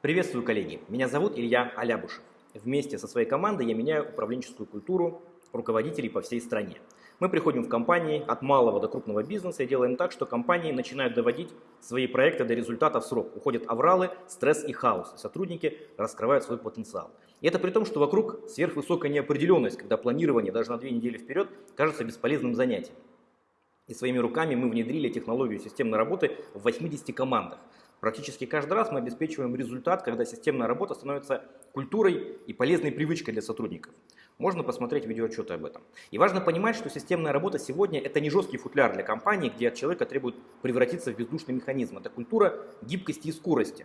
Приветствую, коллеги! Меня зовут Илья Алябушев. Вместе со своей командой я меняю управленческую культуру руководителей по всей стране. Мы приходим в компании от малого до крупного бизнеса и делаем так, что компании начинают доводить свои проекты до результата в срок. Уходят авралы, стресс и хаос. Сотрудники раскрывают свой потенциал. И это при том, что вокруг сверхвысокая неопределенность, когда планирование даже на две недели вперед кажется бесполезным занятием. И своими руками мы внедрили технологию системной работы в 80 командах. Практически каждый раз мы обеспечиваем результат, когда системная работа становится культурой и полезной привычкой для сотрудников. Можно посмотреть видеоотчеты об этом. И важно понимать, что системная работа сегодня – это не жесткий футляр для компании, где от человека требуют превратиться в бездушный механизм. Это культура гибкости и скорости.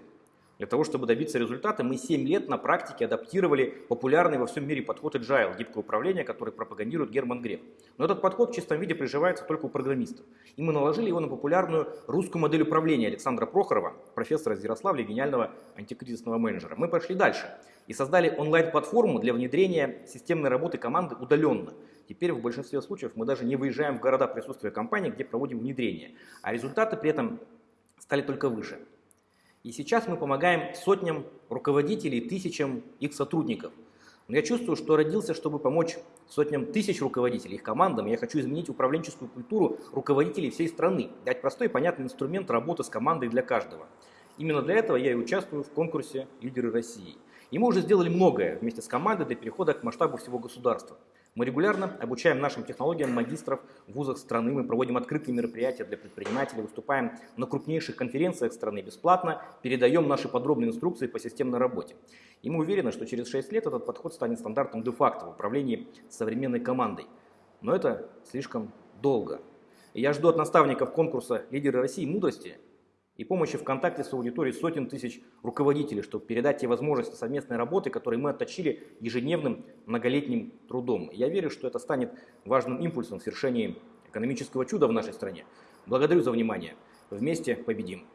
Для того, чтобы добиться результата, мы 7 лет на практике адаптировали популярный во всем мире подход Agile, гибкое управление, который пропагандирует Герман Греф. Но этот подход в чистом виде приживается только у программистов. И мы наложили его на популярную русскую модель управления Александра Прохорова, профессора из Ярославля, гениального антикризисного менеджера. Мы пошли дальше и создали онлайн-платформу для внедрения системной работы команды удаленно. Теперь в большинстве случаев мы даже не выезжаем в города присутствия компании, где проводим внедрение. А результаты при этом стали только выше. И сейчас мы помогаем сотням руководителей, тысячам их сотрудников. Но я чувствую, что родился, чтобы помочь сотням тысяч руководителей, их командам. Я хочу изменить управленческую культуру руководителей всей страны, дать простой и понятный инструмент работы с командой для каждого. Именно для этого я и участвую в конкурсе «Лидеры России». И мы уже сделали многое вместе с командой для перехода к масштабу всего государства. Мы регулярно обучаем нашим технологиям магистров в вузах страны, мы проводим открытые мероприятия для предпринимателей, выступаем на крупнейших конференциях страны бесплатно, передаем наши подробные инструкции по системной работе. И мы уверены, что через 6 лет этот подход станет стандартом де-факто в управлении современной командой. Но это слишком долго. И я жду от наставников конкурса «Лидеры России» мудрости и помощи в контакте с аудиторией сотен тысяч руководителей, чтобы передать те возможности совместной работы, которые мы отточили ежедневным многолетним трудом. Я верю, что это станет важным импульсом в совершении экономического чуда в нашей стране. Благодарю за внимание. Вместе победим!